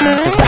Huh?